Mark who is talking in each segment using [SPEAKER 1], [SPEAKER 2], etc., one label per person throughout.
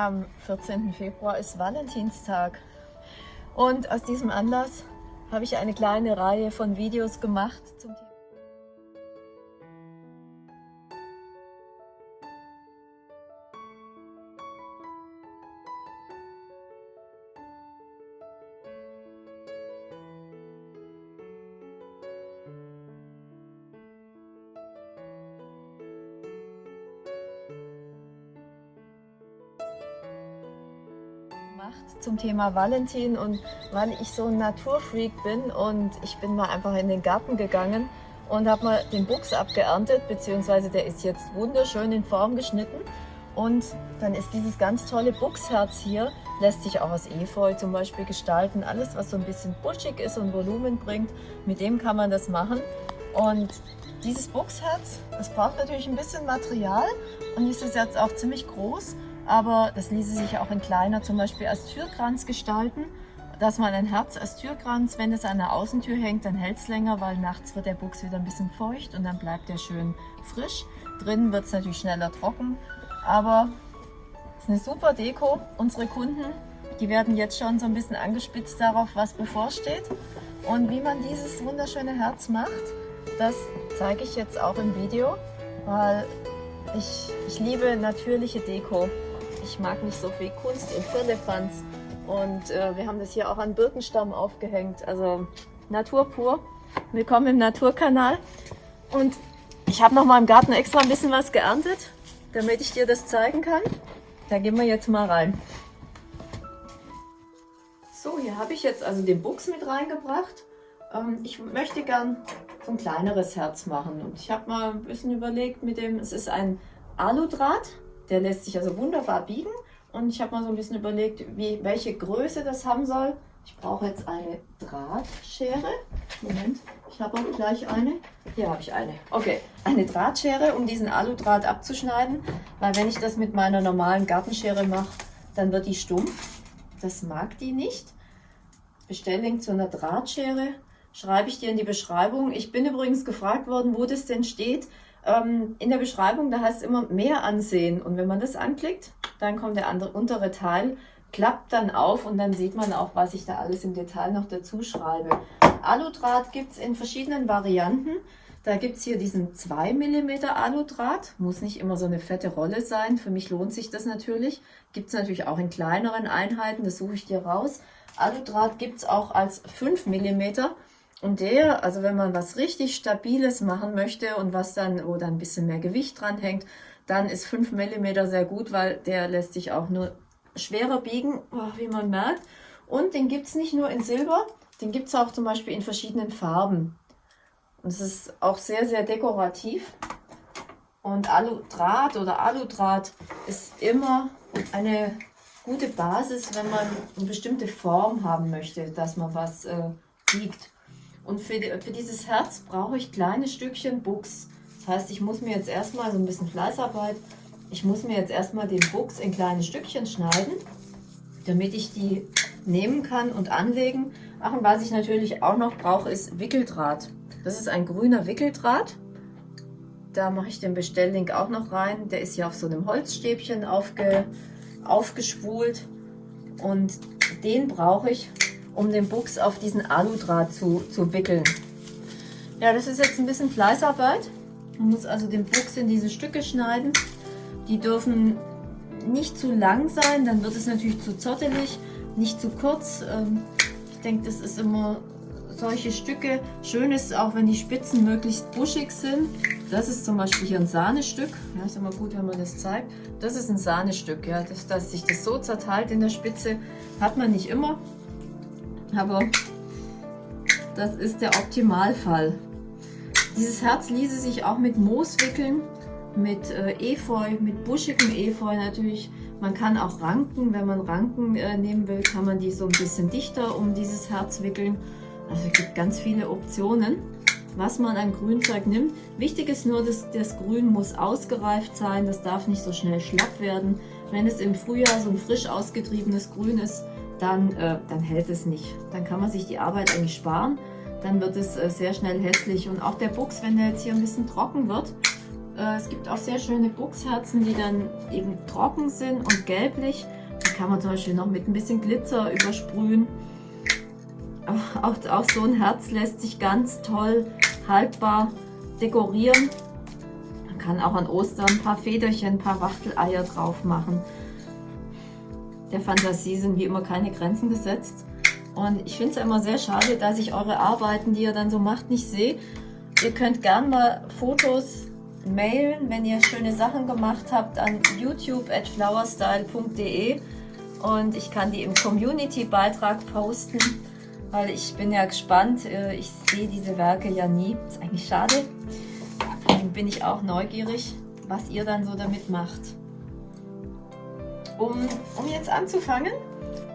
[SPEAKER 1] Am 14. Februar ist Valentinstag und aus diesem Anlass habe ich eine kleine Reihe von Videos gemacht zum Thema gemacht zum Thema Valentin und weil ich so ein Naturfreak bin und ich bin mal einfach in den Garten gegangen und habe mal den Buchs abgeerntet, beziehungsweise der ist jetzt wunderschön in Form geschnitten und dann ist dieses ganz tolle Buchsherz hier, lässt sich auch aus Efeu zum Beispiel gestalten. Alles, was so ein bisschen buschig ist und Volumen bringt, mit dem kann man das machen. Und dieses Buchsherz, das braucht natürlich ein bisschen Material und ist jetzt auch ziemlich groß aber das ließe sich auch in kleiner zum Beispiel als Türkranz gestalten, dass man ein Herz als Türkranz, wenn es an der Außentür hängt, dann hält es länger, weil nachts wird der Buchs wieder ein bisschen feucht und dann bleibt er schön frisch. Drinnen wird es natürlich schneller trocken, aber es ist eine super Deko. Unsere Kunden, die werden jetzt schon so ein bisschen angespitzt darauf, was bevorsteht. Und wie man dieses wunderschöne Herz macht, das zeige ich jetzt auch im Video, weil ich, ich liebe natürliche Deko. Ich mag nicht so viel Kunst und Firlefanz. Und äh, wir haben das hier auch an Birkenstamm aufgehängt. Also Natur pur. Willkommen im Naturkanal. Und ich habe noch mal im Garten extra ein bisschen was geerntet, damit ich dir das zeigen kann. Da gehen wir jetzt mal rein. So, hier habe ich jetzt also den Buchs mit reingebracht. Ähm, ich möchte gern so ein kleineres Herz machen. Und ich habe mal ein bisschen überlegt mit dem, es ist ein Aludraht. Der lässt sich also wunderbar biegen. Und ich habe mal so ein bisschen überlegt, wie, welche Größe das haben soll. Ich brauche jetzt eine Drahtschere. Moment, ich habe auch gleich eine. Hier habe ich eine. Okay, eine Drahtschere, um diesen Aludraht abzuschneiden. Weil wenn ich das mit meiner normalen Gartenschere mache, dann wird die stumpf. Das mag die nicht. Bestelling zu einer Drahtschere schreibe ich dir in die Beschreibung. Ich bin übrigens gefragt worden, wo das denn steht ähm, in der Beschreibung, da heißt es immer mehr ansehen. Und wenn man das anklickt, dann kommt der andere, untere Teil, klappt dann auf und dann sieht man auch, was ich da alles im Detail noch dazu schreibe. Aludraht gibt es in verschiedenen Varianten. Da gibt es hier diesen 2 mm Aludraht, muss nicht immer so eine fette Rolle sein, für mich lohnt sich das natürlich. Gibt es natürlich auch in kleineren Einheiten, das suche ich dir raus. Aludraht gibt es auch als 5 mm und der, also wenn man was richtig Stabiles machen möchte und was dann, wo dann ein bisschen mehr Gewicht dran hängt, dann ist 5 mm sehr gut, weil der lässt sich auch nur schwerer biegen, oh, wie man merkt. Und den gibt es nicht nur in Silber, den gibt es auch zum Beispiel in verschiedenen Farben. Und es ist auch sehr, sehr dekorativ. Und Aludraht oder Aludraht ist immer eine gute Basis, wenn man eine bestimmte Form haben möchte, dass man was äh, biegt. Und für, für dieses Herz brauche ich kleine Stückchen Buchs. Das heißt, ich muss mir jetzt erstmal so ein bisschen Fleißarbeit, ich muss mir jetzt erstmal den Buchs in kleine Stückchen schneiden, damit ich die nehmen kann und anlegen. Ach, und was ich natürlich auch noch brauche, ist Wickeldraht. Das ist ein grüner Wickeldraht. Da mache ich den Bestelllink auch noch rein. Der ist hier auf so einem Holzstäbchen aufge, aufgeschwult. Und den brauche ich um den Buchs auf diesen Aludraht zu, zu wickeln. Ja, das ist jetzt ein bisschen Fleißarbeit. Man muss also den Buchs in diese Stücke schneiden. Die dürfen nicht zu lang sein, dann wird es natürlich zu zottelig, nicht zu kurz. Ähm, ich denke, das ist immer solche Stücke. Schön ist auch, wenn die Spitzen möglichst buschig sind. Das ist zum Beispiel hier ein Sahnestück. Ja, ist immer gut, wenn man das zeigt. Das ist ein Sahnestück. Ja, dass, dass sich das so zerteilt in der Spitze, hat man nicht immer. Aber das ist der Optimalfall. Dieses Herz ließe sich auch mit Moos wickeln, mit äh, Efeu, mit buschigem Efeu natürlich. Man kann auch Ranken, wenn man Ranken äh, nehmen will, kann man die so ein bisschen dichter um dieses Herz wickeln. Also es gibt ganz viele Optionen, was man an Grünzeug nimmt. Wichtig ist nur, dass das Grün muss ausgereift sein, das darf nicht so schnell schlapp werden. Wenn es im Frühjahr so ein frisch ausgetriebenes Grün ist, dann, äh, dann hält es nicht. Dann kann man sich die Arbeit eigentlich sparen. Dann wird es äh, sehr schnell hässlich. Und auch der Buchs, wenn der jetzt hier ein bisschen trocken wird, äh, es gibt auch sehr schöne Buchsherzen, die dann eben trocken sind und gelblich. Die kann man zum Beispiel noch mit ein bisschen Glitzer übersprühen. Auch, auch so ein Herz lässt sich ganz toll haltbar dekorieren. Man kann auch an Ostern ein paar Federchen, ein paar Wachteleier drauf machen. Der Fantasie sind wie immer keine Grenzen gesetzt. Und ich finde es immer sehr schade, dass ich eure Arbeiten, die ihr dann so macht, nicht sehe. Ihr könnt gerne mal Fotos mailen, wenn ihr schöne Sachen gemacht habt, an youtube at flowerstyle.de und ich kann die im Community-Beitrag posten, weil ich bin ja gespannt. Äh, ich sehe diese Werke ja nie. Ist eigentlich schade. Deswegen bin ich auch neugierig, was ihr dann so damit macht. Um, um jetzt anzufangen,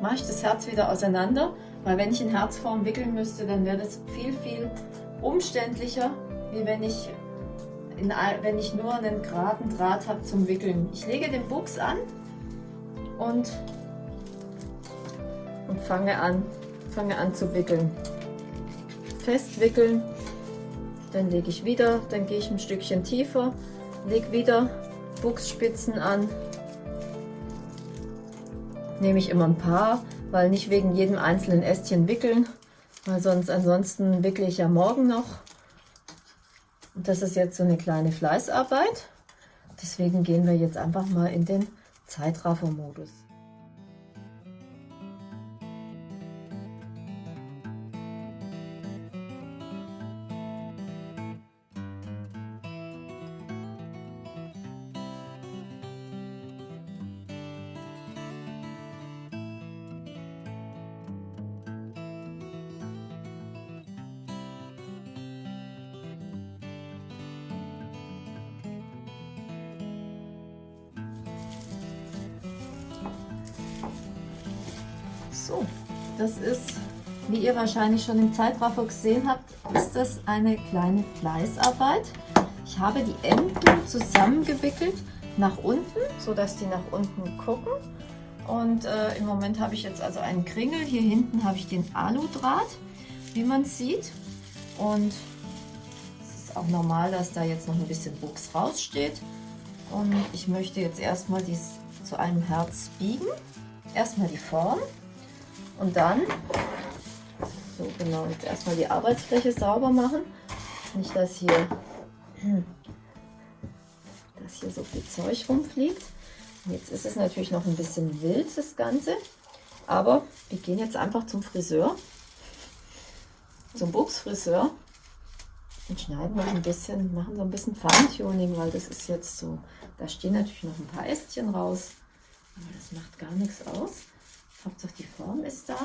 [SPEAKER 1] mache ich das Herz wieder auseinander, weil wenn ich in Herzform wickeln müsste, dann wäre das viel, viel umständlicher, wie wenn ich, in, wenn ich nur einen geraden Draht habe zum Wickeln. Ich lege den Buchs an und, und fange, an, fange an zu wickeln. Festwickeln, dann lege ich wieder, dann gehe ich ein Stückchen tiefer, lege wieder Buchsspitzen an, nehme ich immer ein paar, weil nicht wegen jedem einzelnen Ästchen wickeln, weil sonst ansonsten wickle ich ja morgen noch. Und das ist jetzt so eine kleine Fleißarbeit. Deswegen gehen wir jetzt einfach mal in den Zeitraffer-Modus. So, das ist, wie ihr wahrscheinlich schon im Zeitraffer gesehen habt, ist das eine kleine Fleißarbeit. Ich habe die Enden zusammengewickelt nach unten, so dass die nach unten gucken. Und äh, im Moment habe ich jetzt also einen Kringel. Hier hinten habe ich den Aludraht, wie man sieht. Und es ist auch normal, dass da jetzt noch ein bisschen Buchs raussteht. Und ich möchte jetzt erstmal dies zu einem Herz biegen. Erstmal die Form. Und dann, so genau, jetzt erstmal die Arbeitsfläche sauber machen. Nicht, dass hier, dass hier so viel Zeug rumfliegt. Jetzt ist es natürlich noch ein bisschen wild, das Ganze. Aber wir gehen jetzt einfach zum Friseur, zum Buchsfriseur und schneiden noch ein bisschen, machen so ein bisschen Feintuning, weil das ist jetzt so, da stehen natürlich noch ein paar Ästchen raus, aber das macht gar nichts aus. Hauptsache die Form ist da.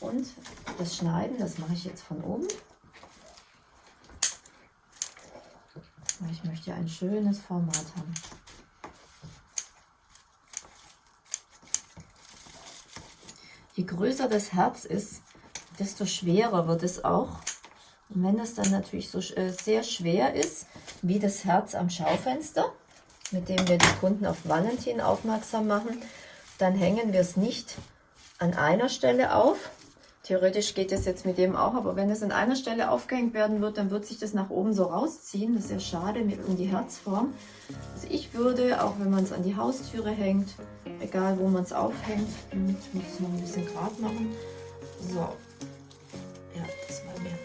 [SPEAKER 1] Und das Schneiden, das mache ich jetzt von oben. Ich möchte ein schönes Format haben. Je größer das Herz ist, desto schwerer wird es auch. Und wenn es dann natürlich so äh, sehr schwer ist, wie das Herz am Schaufenster, mit dem wir die Kunden auf Valentin aufmerksam machen, dann hängen wir es nicht an einer Stelle auf. Theoretisch geht es jetzt mit dem auch, aber wenn es an einer Stelle aufgehängt werden wird, dann wird sich das nach oben so rausziehen. Das ist ja schade mit um die Herzform. Also ich würde, auch wenn man es an die Haustüre hängt, egal wo man es aufhängt, ich muss es noch ein bisschen gerade machen. So, ja, das war mir.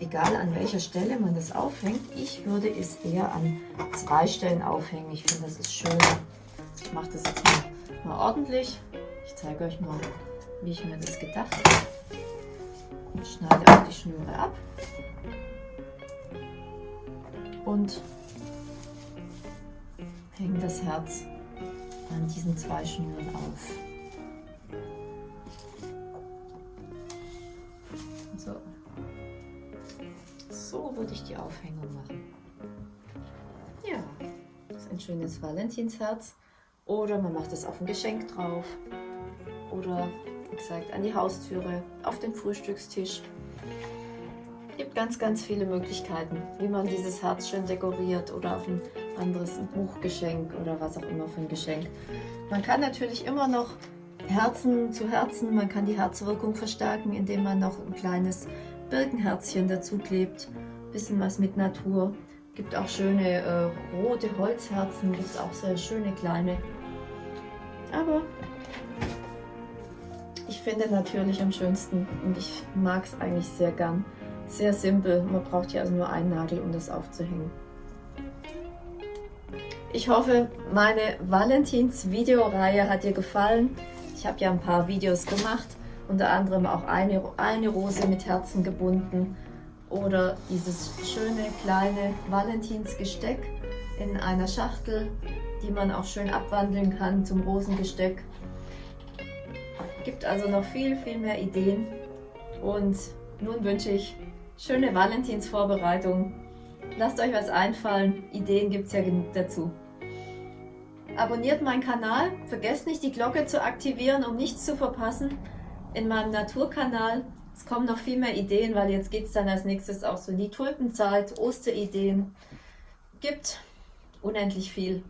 [SPEAKER 1] Egal an welcher Stelle man das aufhängt, ich würde es eher an zwei Stellen aufhängen. Ich finde, das ist schön. Ich mache das jetzt mal, mal ordentlich. Ich zeige euch mal, wie ich mir das gedacht habe. Ich schneide auch die Schnüre ab und hänge das Herz an diesen zwei Schnüren auf. So, so würde ich die Aufhängung machen. Ja, das ist ein schönes Valentinsherz. Oder man macht es auf ein Geschenk drauf oder wie gesagt an die Haustüre, auf den Frühstückstisch. Es gibt ganz, ganz viele Möglichkeiten, wie man dieses Herz schön dekoriert oder auf ein anderes Buchgeschenk oder was auch immer für ein Geschenk. Man kann natürlich immer noch Herzen zu Herzen, man kann die Herzwirkung verstärken, indem man noch ein kleines Birkenherzchen dazu klebt. Bisschen was mit Natur. Gibt auch schöne äh, rote Holzherzen, gibt auch sehr schöne kleine. Aber finde natürlich am schönsten und ich mag es eigentlich sehr gern. Sehr simpel, man braucht hier also nur einen Nagel, um das aufzuhängen. Ich hoffe, meine Valentins Videoreihe hat dir gefallen. Ich habe ja ein paar Videos gemacht, unter anderem auch eine, eine Rose mit Herzen gebunden oder dieses schöne kleine Valentins Gesteck in einer Schachtel, die man auch schön abwandeln kann zum Rosengesteck. Gibt also noch viel, viel mehr Ideen und nun wünsche ich schöne Valentinsvorbereitung. Lasst euch was einfallen, Ideen gibt es ja genug dazu. Abonniert meinen Kanal, vergesst nicht die Glocke zu aktivieren, um nichts zu verpassen. In meinem Naturkanal, es kommen noch viel mehr Ideen, weil jetzt geht es dann als nächstes auch so in die Tulpenzeit, Osterideen. Gibt unendlich viel.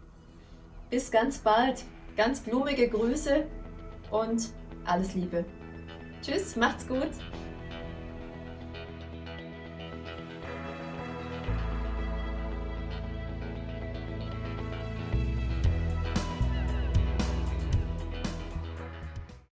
[SPEAKER 1] Bis ganz bald, ganz blumige Grüße und alles Liebe. Tschüss, macht's gut!